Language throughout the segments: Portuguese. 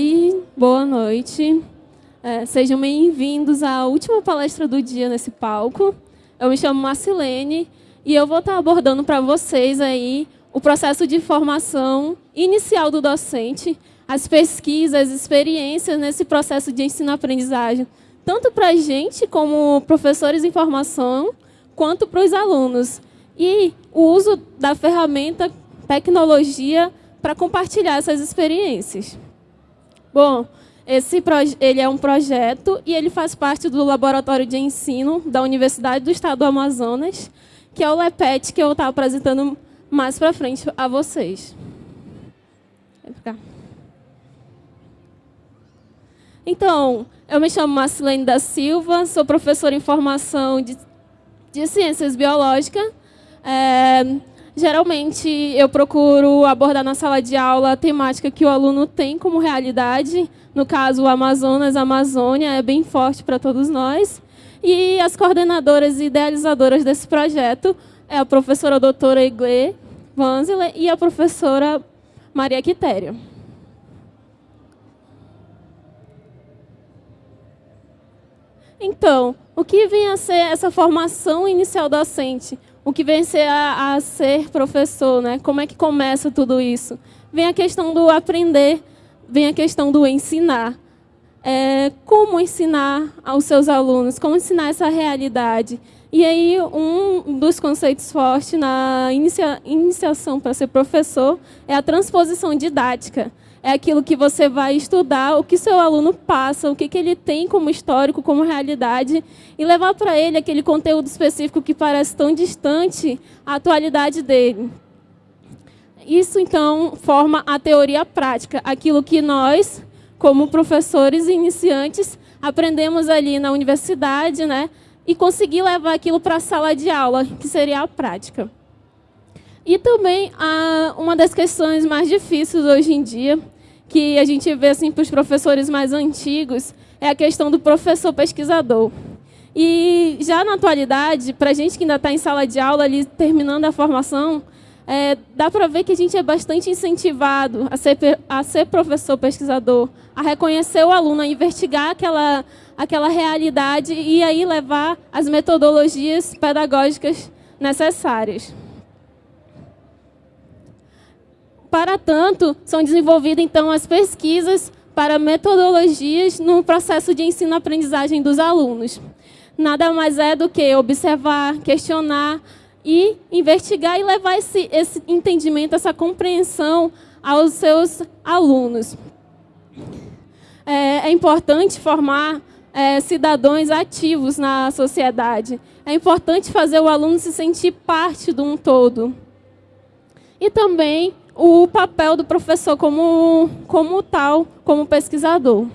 Oi, boa noite. É, sejam bem-vindos à última palestra do dia nesse palco. Eu me chamo Marcilene e eu vou estar abordando para vocês aí o processo de formação inicial do docente, as pesquisas, as experiências nesse processo de ensino-aprendizagem, tanto para a gente, como professores em formação, quanto para os alunos. E o uso da ferramenta tecnologia para compartilhar essas experiências. Bom, esse ele é um projeto e ele faz parte do Laboratório de Ensino da Universidade do Estado do Amazonas, que é o LEPET, que eu estou apresentando mais para frente a vocês. Então, eu me chamo Marcelene da Silva, sou professora em formação de, de Ciências Biológicas. É, Geralmente, eu procuro abordar na sala de aula a temática que o aluno tem como realidade. No caso, o Amazonas, a Amazônia, é bem forte para todos nós. E as coordenadoras e idealizadoras desse projeto é a professora doutora Igle Vanzile e a professora Maria Quitério. Então, o que vem a ser essa formação inicial docente? O que vem ser a, a, ser professor, né? Como é que começa tudo isso? Vem a questão do aprender, vem a questão do ensinar. É, como ensinar aos seus alunos, como ensinar essa realidade. E aí, um dos conceitos fortes na inicia, iniciação para ser professor é a transposição didática é aquilo que você vai estudar, o que seu aluno passa, o que, que ele tem como histórico, como realidade, e levar para ele aquele conteúdo específico que parece tão distante à atualidade dele. Isso, então, forma a teoria prática, aquilo que nós, como professores iniciantes, aprendemos ali na universidade, né, e conseguir levar aquilo para a sala de aula, que seria a prática. E também uma das questões mais difíceis hoje em dia, que a gente vê assim, para os professores mais antigos, é a questão do professor pesquisador. E já na atualidade, para a gente que ainda está em sala de aula, ali terminando a formação, é, dá para ver que a gente é bastante incentivado a ser, a ser professor pesquisador, a reconhecer o aluno, a investigar aquela, aquela realidade e aí levar as metodologias pedagógicas necessárias. Para tanto, são desenvolvidas então as pesquisas para metodologias no processo de ensino-aprendizagem dos alunos. Nada mais é do que observar, questionar e investigar e levar esse, esse entendimento, essa compreensão aos seus alunos. É, é importante formar é, cidadãos ativos na sociedade. É importante fazer o aluno se sentir parte de um todo. E também o papel do professor como, como tal, como pesquisador.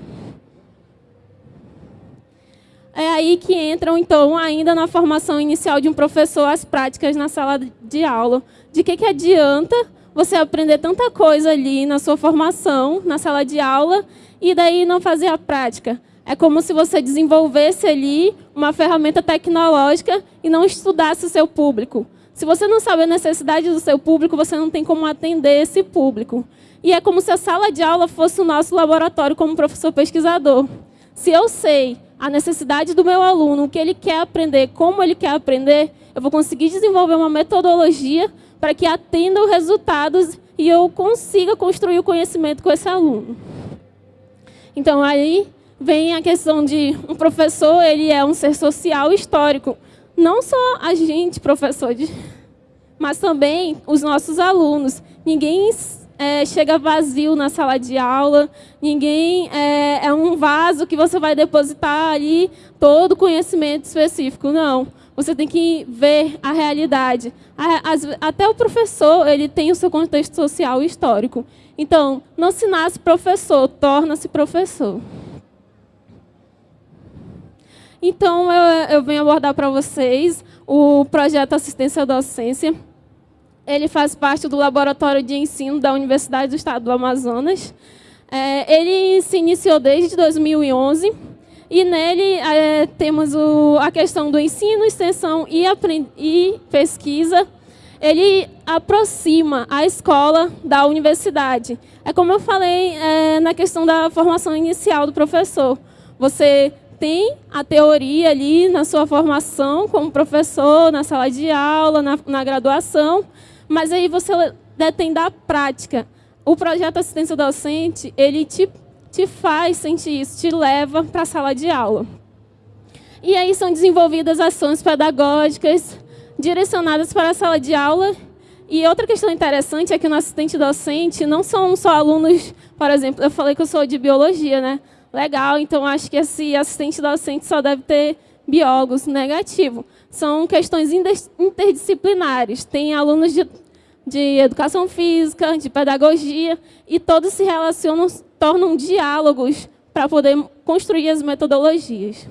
É aí que entram, então, ainda na formação inicial de um professor, as práticas na sala de aula. De que, que adianta você aprender tanta coisa ali na sua formação, na sala de aula, e daí não fazer a prática? É como se você desenvolvesse ali uma ferramenta tecnológica e não estudasse o seu público. Se você não sabe a necessidade do seu público, você não tem como atender esse público. E é como se a sala de aula fosse o nosso laboratório como professor pesquisador. Se eu sei a necessidade do meu aluno, o que ele quer aprender, como ele quer aprender, eu vou conseguir desenvolver uma metodologia para que atenda os resultados e eu consiga construir o conhecimento com esse aluno. Então, aí vem a questão de um professor, ele é um ser social histórico não só a gente, professor, mas também os nossos alunos. Ninguém é, chega vazio na sala de aula, ninguém é, é um vaso que você vai depositar ali todo conhecimento específico. Não. Você tem que ver a realidade. Até o professor ele tem o seu contexto social e histórico. Então, não se nasce professor, torna-se professor. Então, eu, eu venho abordar para vocês o projeto Assistência à Docência. Ele faz parte do Laboratório de Ensino da Universidade do Estado do Amazonas. É, ele se iniciou desde 2011 e nele é, temos o, a questão do ensino, extensão e, e pesquisa. ele aproxima a escola da universidade. É como eu falei é, na questão da formação inicial do professor. Você tem a teoria ali na sua formação como professor, na sala de aula, na, na graduação, mas aí você detém da prática. O projeto assistência docente, ele te, te faz sentir isso, te leva para a sala de aula. E aí são desenvolvidas ações pedagógicas direcionadas para a sala de aula. E outra questão interessante é que no assistente docente não são só alunos, por exemplo, eu falei que eu sou de biologia, né? Legal, então acho que esse assistente docente só deve ter biólogos, negativo. São questões interdisciplinares. Tem alunos de, de educação física, de pedagogia, e todos se relacionam, tornam diálogos para poder construir as metodologias.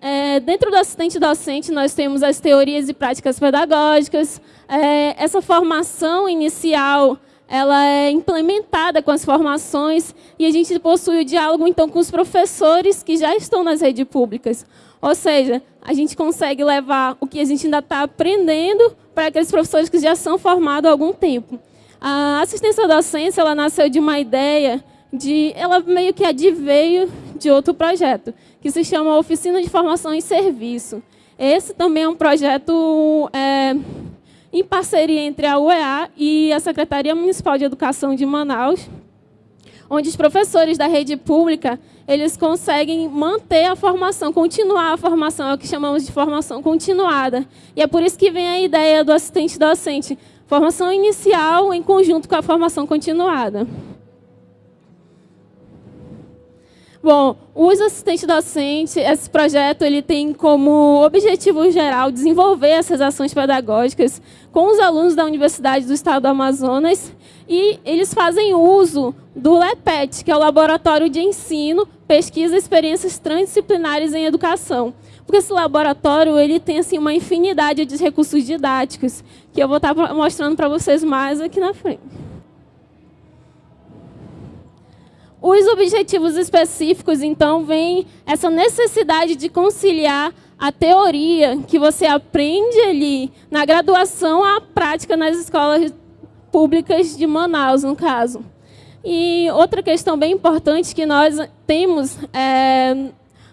É, dentro do assistente docente, nós temos as teorias e práticas pedagógicas. É, essa formação inicial ela é implementada com as formações e a gente possui o diálogo, então, com os professores que já estão nas redes públicas. Ou seja, a gente consegue levar o que a gente ainda está aprendendo para aqueles professores que já são formados há algum tempo. A assistência docência ela nasceu de uma ideia de... Ela meio que adveio de outro projeto, que se chama Oficina de Formação em Serviço. Esse também é um projeto é, em parceria entre a UEA e a Secretaria Municipal de Educação de Manaus, onde os professores da rede pública eles conseguem manter a formação, continuar a formação, é o que chamamos de formação continuada. E é por isso que vem a ideia do assistente docente, formação inicial em conjunto com a formação continuada. Bom, os assistentes docentes, esse projeto ele tem como objetivo geral desenvolver essas ações pedagógicas com os alunos da Universidade do Estado do Amazonas e eles fazem uso do LEPET, que é o Laboratório de Ensino, Pesquisa e Experiências Transdisciplinares em Educação. Porque esse laboratório ele tem assim, uma infinidade de recursos didáticos, que eu vou estar mostrando para vocês mais aqui na frente. Os objetivos específicos, então, vem essa necessidade de conciliar a teoria que você aprende ali na graduação à prática nas escolas públicas de Manaus, no caso. E outra questão bem importante que nós temos é,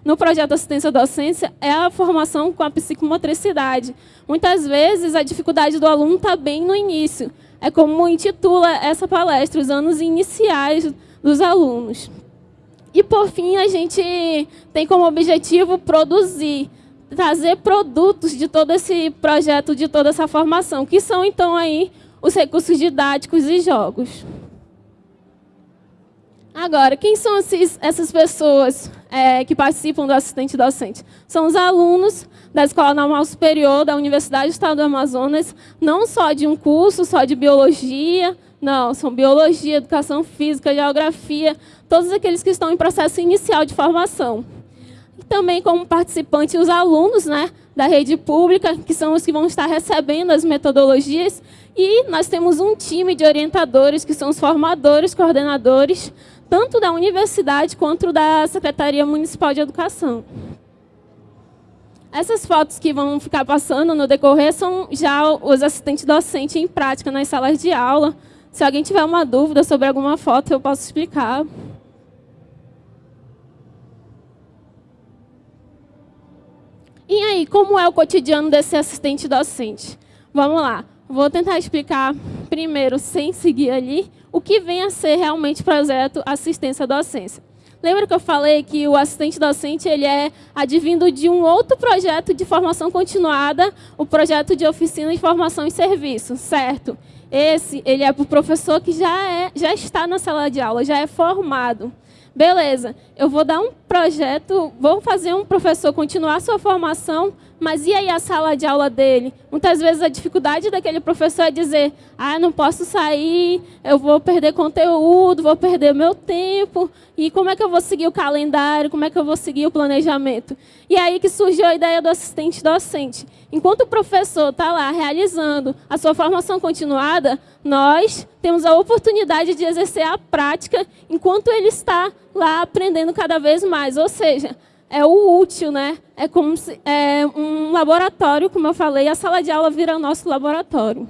no projeto Assistência Docência é a formação com a psicomotricidade. Muitas vezes a dificuldade do aluno está bem no início. É como intitula essa palestra, os anos iniciais dos alunos. E, por fim, a gente tem como objetivo produzir, trazer produtos de todo esse projeto, de toda essa formação, que são, então, aí os recursos didáticos e jogos. Agora, quem são esses, essas pessoas é, que participam do assistente docente? São os alunos da Escola Normal Superior da Universidade do Estado do Amazonas, não só de um curso, só de biologia, não, são biologia, educação física, geografia, todos aqueles que estão em processo inicial de formação. E também como participantes os alunos né, da rede pública, que são os que vão estar recebendo as metodologias, e nós temos um time de orientadores, que são os formadores, coordenadores, tanto da universidade quanto da Secretaria Municipal de Educação. Essas fotos que vão ficar passando no decorrer são já os assistentes docentes em prática nas salas de aula, se alguém tiver uma dúvida sobre alguma foto, eu posso explicar. E aí, como é o cotidiano desse assistente docente? Vamos lá. Vou tentar explicar primeiro, sem seguir ali, o que vem a ser realmente o projeto assistência docência. Lembra que eu falei que o assistente docente ele é advindo de um outro projeto de formação continuada, o projeto de oficina de formação e serviço, certo? Esse, ele é para o professor que já, é, já está na sala de aula, já é formado. Beleza, eu vou dar um projeto, vou fazer um professor continuar sua formação, mas e aí a sala de aula dele? Muitas vezes a dificuldade daquele professor é dizer, ah, não posso sair, eu vou perder conteúdo, vou perder meu tempo, e como é que eu vou seguir o calendário, como é que eu vou seguir o planejamento? E é aí que surgiu a ideia do assistente docente. Enquanto o professor está lá realizando a sua formação continuada, nós temos a oportunidade de exercer a prática enquanto ele está lá aprendendo cada vez mais. Ou seja, é o útil, né? É como se, é um laboratório, como eu falei, a sala de aula vira nosso laboratório.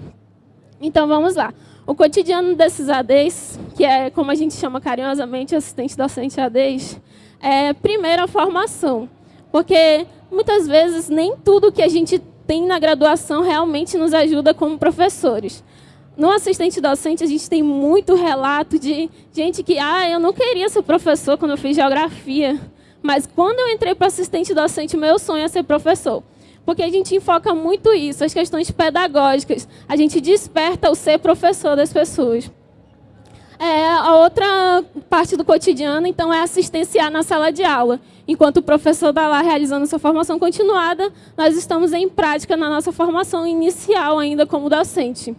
Então vamos lá. O cotidiano desses ADs, que é como a gente chama carinhosamente assistente docente ADs, é primeiro a formação. Porque muitas vezes nem tudo que a gente tem na graduação realmente nos ajuda como professores. No assistente docente, a gente tem muito relato de gente que, ah, eu não queria ser professor quando eu fiz geografia, mas quando eu entrei para assistente docente, meu sonho é ser professor porque a gente enfoca muito isso, as questões pedagógicas. A gente desperta o ser professor das pessoas. É, a outra parte do cotidiano, então, é assistenciar na sala de aula. Enquanto o professor está lá realizando sua formação continuada, nós estamos em prática na nossa formação inicial ainda como docente.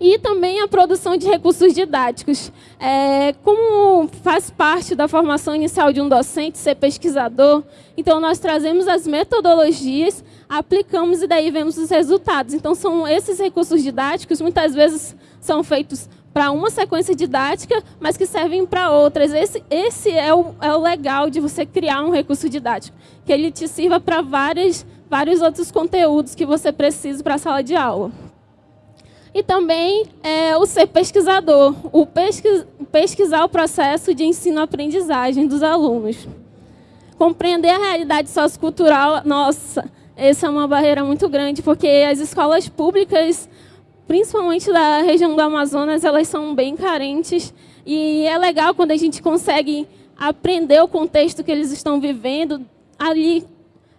E também a produção de recursos didáticos. É, como faz parte da formação inicial de um docente ser pesquisador, então nós trazemos as metodologias, aplicamos e daí vemos os resultados. Então são esses recursos didáticos, muitas vezes são feitos para uma sequência didática, mas que servem para outras. Esse, esse é, o, é o legal de você criar um recurso didático, que ele te sirva para vários outros conteúdos que você precisa para a sala de aula. E também é, o ser pesquisador, o pesquis, pesquisar o processo de ensino-aprendizagem dos alunos. Compreender a realidade sociocultural, nossa, essa é uma barreira muito grande, porque as escolas públicas, principalmente da região do Amazonas, elas são bem carentes. E é legal quando a gente consegue aprender o contexto que eles estão vivendo, ali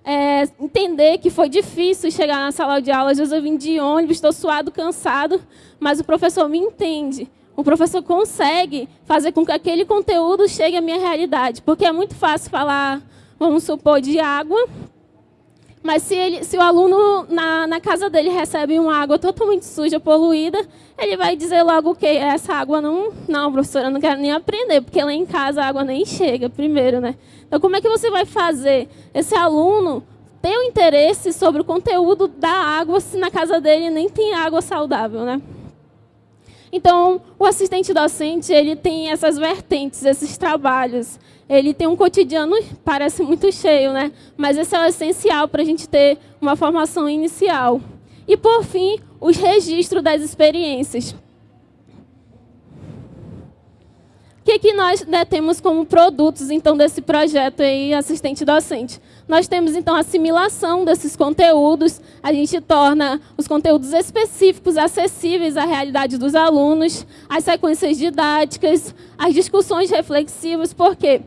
é, entender que foi difícil chegar na sala de aula. Às vezes eu vim de ônibus, estou suado, cansado, mas o professor me entende. O professor consegue fazer com que aquele conteúdo chegue à minha realidade. Porque é muito fácil falar, vamos supor, de água, mas se, ele, se o aluno na, na, casa dele recebe uma água totalmente suja, poluída, ele vai dizer logo que essa água não, não, professora, eu não quero nem aprender, porque lá em casa a água nem chega primeiro, né? Então, como é que você vai fazer esse aluno ter o um interesse sobre o conteúdo da água se na casa dele nem tem água saudável, né? Então, o assistente docente, ele tem essas vertentes, esses trabalhos. Ele tem um cotidiano, parece muito cheio, né? Mas esse é o essencial para a gente ter uma formação inicial. E, por fim, os registros das experiências. O que, que nós né, temos como produtos, então, desse projeto aí, assistente docente? Nós temos, então, a assimilação desses conteúdos, a gente torna os conteúdos específicos acessíveis à realidade dos alunos, as sequências didáticas, as discussões reflexivas, por quê?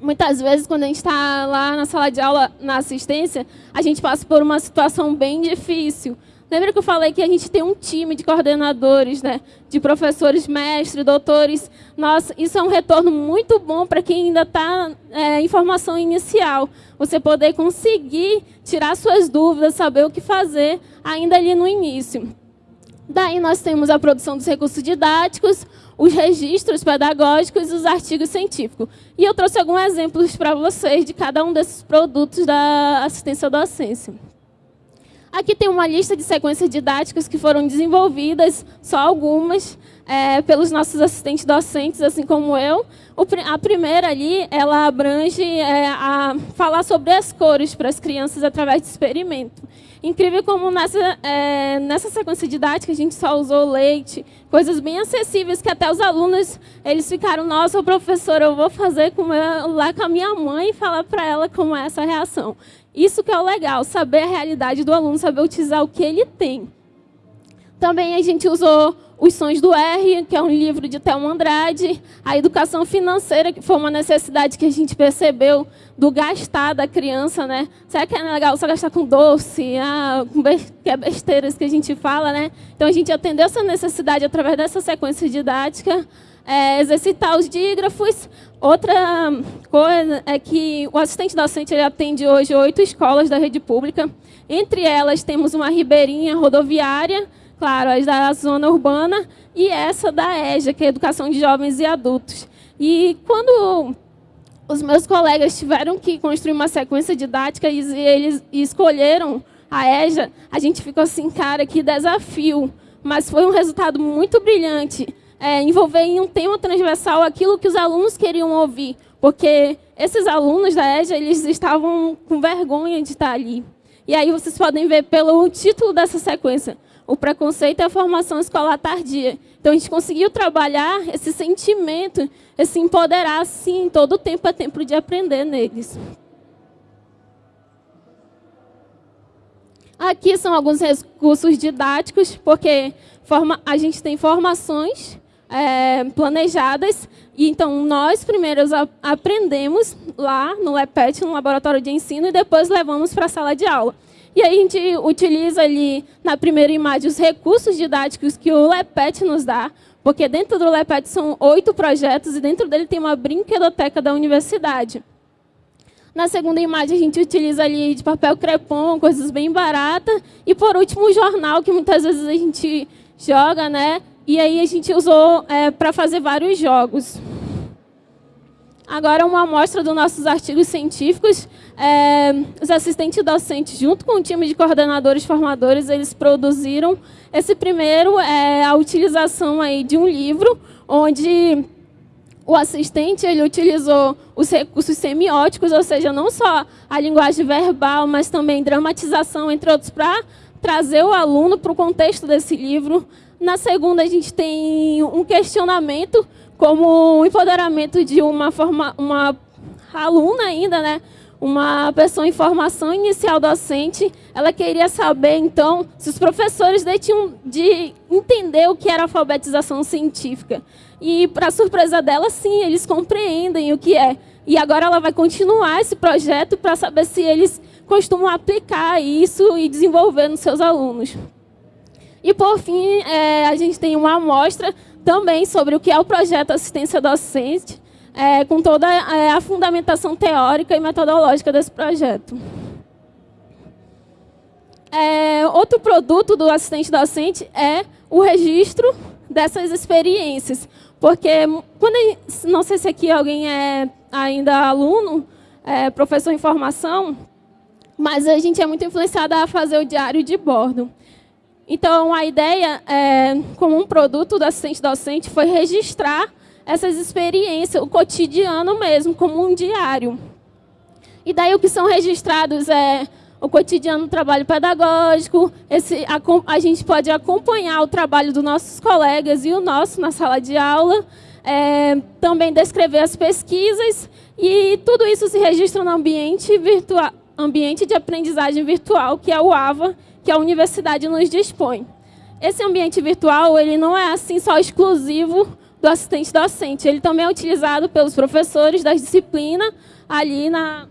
Muitas vezes, quando a gente está lá na sala de aula, na assistência, a gente passa por uma situação bem difícil. Lembra que eu falei que a gente tem um time de coordenadores, né? de professores, mestres, doutores. Nossa, isso é um retorno muito bom para quem ainda está é, em formação inicial. Você poder conseguir tirar suas dúvidas, saber o que fazer ainda ali no início. Daí nós temos a produção dos recursos didáticos, os registros pedagógicos e os artigos científicos. E eu trouxe alguns exemplos para vocês de cada um desses produtos da assistência docência. Aqui tem uma lista de sequências didáticas que foram desenvolvidas, só algumas, é, pelos nossos assistentes docentes, assim como eu. O, a primeira ali, ela abrange é, a falar sobre as cores para as crianças através de experimento. Incrível como nessa, é, nessa sequência didática a gente só usou leite, coisas bem acessíveis que até os alunos eles ficaram, nossa, professora, eu vou fazer com lá com a minha mãe e falar para ela como é essa reação. Isso que é o legal, saber a realidade do aluno, saber utilizar o que ele tem. Também a gente usou Os Sons do R, que é um livro de Thelma Andrade, a educação financeira, que foi uma necessidade que a gente percebeu do gastar da criança, né? Será que é legal só gastar com doce, ah, com que é besteiras que a gente fala, né? Então a gente atendeu essa necessidade através dessa sequência didática é, exercitar os dígrafos. Outra coisa é que o assistente docente ele atende hoje oito escolas da rede pública. Entre elas temos uma ribeirinha rodoviária, claro, as da zona urbana, e essa da EJA, que é Educação de Jovens e Adultos. E quando os meus colegas tiveram que construir uma sequência didática e eles escolheram a EJA, a gente ficou assim, cara, que desafio. Mas foi um resultado muito brilhante é, envolver em um tema transversal aquilo que os alunos queriam ouvir, porque esses alunos da EJA, eles estavam com vergonha de estar ali. E aí vocês podem ver pelo título dessa sequência, o preconceito e a formação escolar tardia. Então, a gente conseguiu trabalhar esse sentimento, esse empoderar, sim, todo o tempo é tempo de aprender neles. Aqui são alguns recursos didáticos, porque forma, a gente tem formações é, planejadas, e então nós primeiros aprendemos lá no LEPET, no laboratório de ensino, e depois levamos para a sala de aula. E aí a gente utiliza ali, na primeira imagem, os recursos didáticos que o LEPET nos dá, porque dentro do LEPET são oito projetos e dentro dele tem uma brinquedoteca da universidade. Na segunda imagem, a gente utiliza ali de papel crepom, coisas bem baratas. E, por último, o jornal, que muitas vezes a gente joga, né? E aí a gente usou é, para fazer vários jogos. Agora, uma amostra dos nossos artigos científicos. É, os assistentes docentes, junto com o time de coordenadores formadores, eles produziram esse primeiro, é, a utilização aí de um livro, onde o assistente ele utilizou os recursos semióticos, ou seja, não só a linguagem verbal, mas também dramatização, entre outros, para trazer o aluno para o contexto desse livro. Na segunda, a gente tem um questionamento como o empoderamento de uma, forma, uma aluna ainda, né? uma pessoa em formação inicial docente, ela queria saber, então, se os professores tinham de entender o que era alfabetização científica. E, para surpresa dela, sim, eles compreendem o que é. E agora ela vai continuar esse projeto para saber se eles costumam aplicar isso e desenvolver nos seus alunos. E, por fim, é, a gente tem uma amostra também sobre o que é o projeto Assistência Docente, é, com toda é, a fundamentação teórica e metodológica desse projeto. É, outro produto do assistente docente é o registro dessas experiências. Porque, quando não sei se aqui alguém é ainda aluno, é, professor em formação, mas a gente é muito influenciada a fazer o diário de bordo. Então, a ideia, é, como um produto do assistente docente, foi registrar essas experiências, o cotidiano mesmo, como um diário. E daí o que são registrados é o cotidiano do trabalho pedagógico, esse, a, a, gente pode acompanhar o trabalho dos nossos colegas e o nosso na sala de aula, é, também descrever as pesquisas, e tudo isso se registra no ambiente, virtual, ambiente de aprendizagem virtual, que é o AVA, que a universidade nos dispõe. Esse ambiente virtual ele não é assim só exclusivo do assistente docente, ele também é utilizado pelos professores das disciplinas ali na,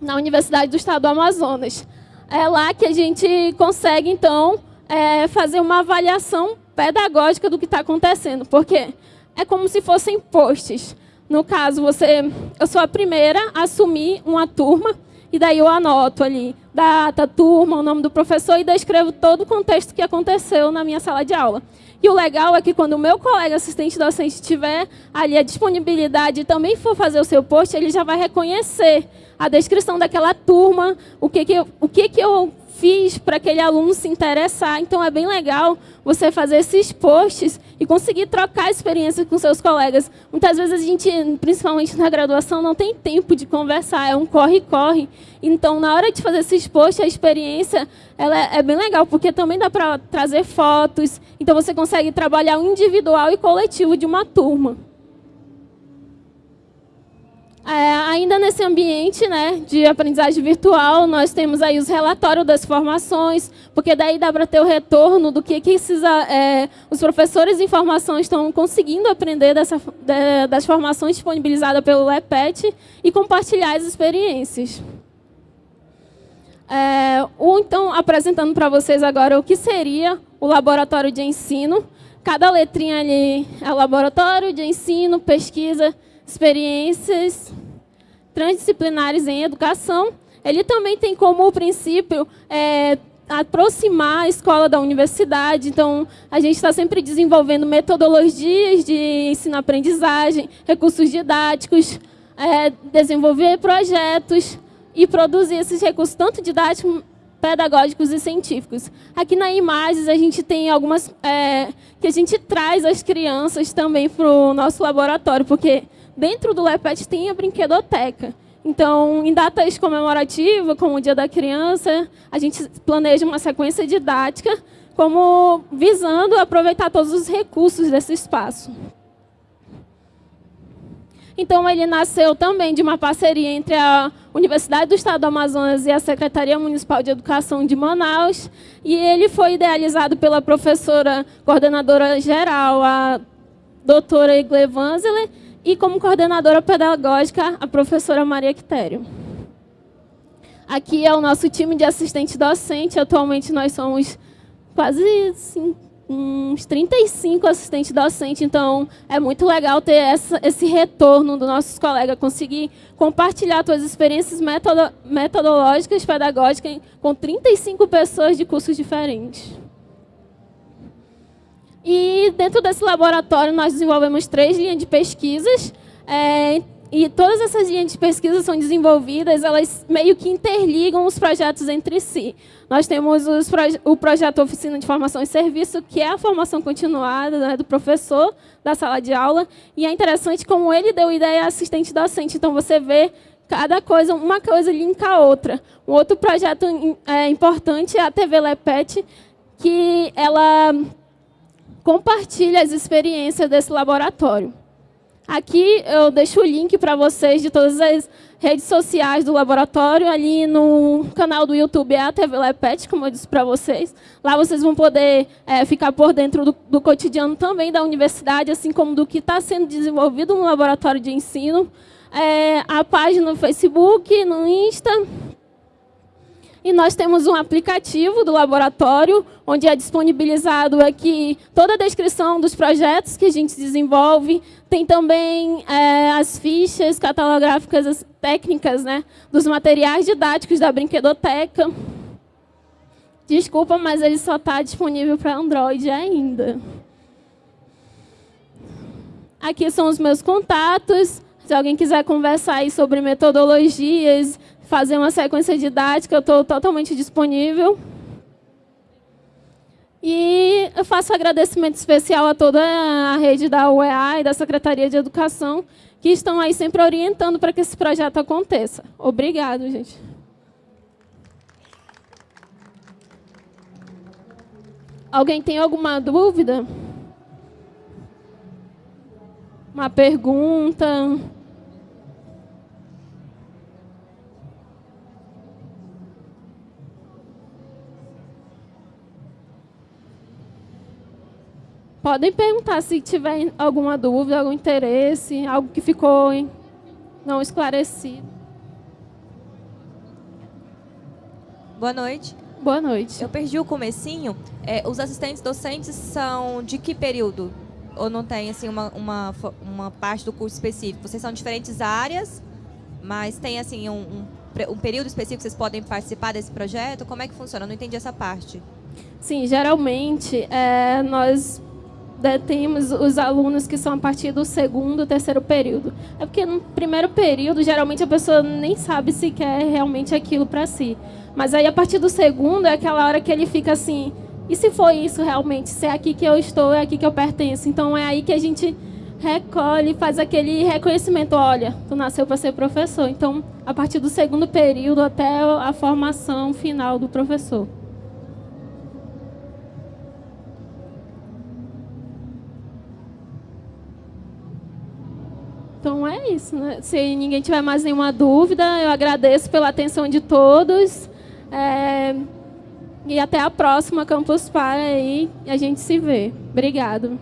na Universidade do Estado do Amazonas. É lá que a gente consegue, então, é, fazer uma avaliação pedagógica do que está acontecendo, porque é como se fossem posts. No caso, você, eu sou a primeira a assumir uma turma, e daí eu anoto ali data, turma, o nome do professor e descrevo todo o contexto que aconteceu na minha sala de aula. E o legal é que quando o meu colega assistente docente tiver ali a disponibilidade e também for fazer o seu post, ele já vai reconhecer a descrição daquela turma, o que, que, o que, que eu para aquele aluno se interessar. Então, é bem legal você fazer esses posts e conseguir trocar experiências com seus colegas. Muitas vezes a gente, principalmente na graduação, não tem tempo de conversar, é um corre-corre. Então, na hora de fazer esses posts, a experiência ela é bem legal, porque também dá para trazer fotos. Então, você consegue trabalhar o individual e coletivo de uma turma. É, ainda nesse ambiente né, de aprendizagem virtual, nós temos aí os relatórios das formações, porque daí dá para ter o retorno do que, que esses, é, os professores em formação estão conseguindo aprender dessa, de, das formações disponibilizadas pelo LEPET e compartilhar as experiências. É, ou então, apresentando para vocês agora o que seria o laboratório de ensino. Cada letrinha ali é laboratório de ensino, pesquisa, experiências transdisciplinares em educação, ele também tem como princípio é, aproximar a escola da universidade. Então, a gente está sempre desenvolvendo metodologias de ensino-aprendizagem, recursos didáticos, é, desenvolver projetos e produzir esses recursos, tanto didáticos, pedagógicos e científicos. Aqui na Imagens, a gente tem algumas é, que a gente traz as crianças também para o nosso laboratório, porque dentro do LEPET tem a brinquedoteca. Então, em datas comemorativas, como o Dia da Criança, a gente planeja uma sequência didática como visando aproveitar todos os recursos desse espaço. Então, ele nasceu também de uma parceria entre a Universidade do Estado do Amazonas e a Secretaria Municipal de Educação de Manaus, e ele foi idealizado pela professora coordenadora geral, a doutora Igle Vanzeler, e como coordenadora pedagógica, a professora Maria Quitério. Aqui é o nosso time de assistente docente, atualmente nós somos quase assim, uns 35 assistentes docentes, então é muito legal ter essa, esse retorno dos nossos colegas, conseguir compartilhar suas experiências metodo, metodológicas, pedagógicas, com 35 pessoas de cursos diferentes. E dentro desse laboratório nós desenvolvemos três linhas de pesquisas, é, e todas essas linhas de pesquisa são desenvolvidas, elas meio que interligam os projetos entre si. Nós temos proje o projeto Oficina de Formação e Serviço, que é a formação continuada né, do professor da sala de aula, e é interessante como ele deu ideia assistente docente. Então, você vê cada coisa, uma coisa linka a outra. Um outro projeto é, importante é a TV Lepet, que ela compartilha as experiências desse laboratório. Aqui eu deixo o link para vocês de todas as redes sociais do laboratório. Ali no canal do YouTube é a TV Lepet, como eu disse para vocês. Lá vocês vão poder é, ficar por dentro do, do, cotidiano também da universidade, assim como do que está sendo desenvolvido no laboratório de ensino. É, a página no Facebook, no Insta, e nós temos um aplicativo do laboratório, onde é disponibilizado aqui toda a descrição dos projetos que a gente desenvolve. Tem também é, as fichas catalográficas as técnicas né, dos materiais didáticos da brinquedoteca. Desculpa, mas ele só está disponível para Android ainda. Aqui são os meus contatos. Se alguém quiser conversar sobre metodologias, fazer uma sequência didática, eu estou totalmente disponível. E eu faço agradecimento especial a toda a rede da UEA e da Secretaria de Educação, que estão aí sempre orientando para que esse projeto aconteça. Obrigado, gente. Alguém tem alguma dúvida? Uma pergunta? Podem perguntar se tiver alguma dúvida, algum interesse, algo que ficou não esclarecido. Boa noite. Boa noite. Eu perdi o comecinho. É, os assistentes docentes são de que período? Ou não tem assim uma, uma, uma parte do curso específico? Vocês são diferentes áreas, mas tem assim um, um, um período específico que vocês podem participar desse projeto? Como é que funciona? Eu não entendi essa parte. Sim, geralmente é, nós temos os alunos que são a partir do segundo, terceiro período. É porque no primeiro período, geralmente a pessoa nem sabe se quer realmente aquilo para si. Mas aí a partir do segundo é aquela hora que ele fica assim, e se for isso realmente? Se é aqui que eu estou, é aqui que eu pertenço. Então é aí que a gente recolhe, faz aquele reconhecimento, olha, tu nasceu para ser professor. Então, a partir do segundo período até a formação final do professor. Então isso, né? Se ninguém tiver mais nenhuma dúvida, eu agradeço pela atenção de todos. É... E até a próxima Campus Para aí, a gente se vê. Obrigado.